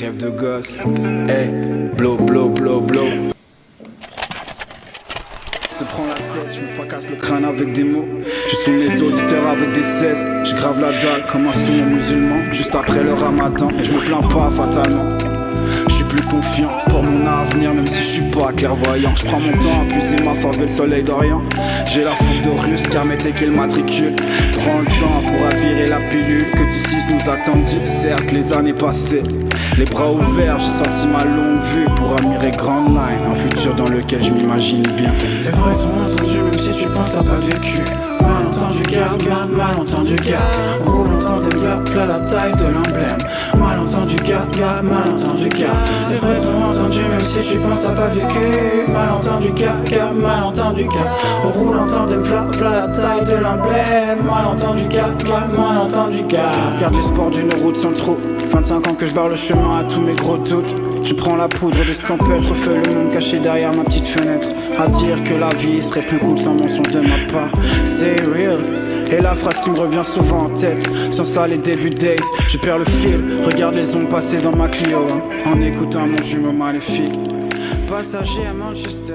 Rêve de gosse, hey, blow, blow, blow, blow. Se prend la tête, je me fracasse le crâne avec des mots. Je suis mes auditeurs avec des 16. Je grave la dalle comme un son musulman. Juste après le ramadan, je me plains pas fatalement. Je suis plus confiant pour mon avenir, même si je suis pas clairvoyant. Je prends mon temps à puiser ma force le soleil d'Orient. J'ai la fougue de russe car mettez qu'il matricule. Prends le temps pour admirer la pilule nous attendit. Certes, les années passées, les bras ouverts, j'ai sorti ma longue vue pour admirer Grand Line. Un futur dans lequel je m'imagine bien. Les vrais t'ont entendu, même si tu penses t'as pas vécu. Mal entendu, gars, gars, mal entendu, gars. Roule entendre des gars, plat la taille de l'emblème. Mal entendu, gars. Les vrais t'ont entendu, même si tu penses t'as pas vécu. Mal entendu, gars, gars, mal entendu, gars. Roule entendre des plat, plat la taille de l'emblème. Mal entendu, gars, gars, mal entendu, gars. Regarde les sports d'une route sans trou. 25 ans que je barre le chemin à tous mes gros doutes. Je prends la poudre des scampeurs, refais le monde caché derrière ma petite fenêtre. À dire que la vie serait plus cool sans mensonge de ma part. Stay real. Et la phrase qui me revient souvent en tête, sans ça les débuts days, je perds le fil. Regarde les ondes passer dans ma Clio, hein, en écoutant mon jumeau maléfique. Passager à Manchester.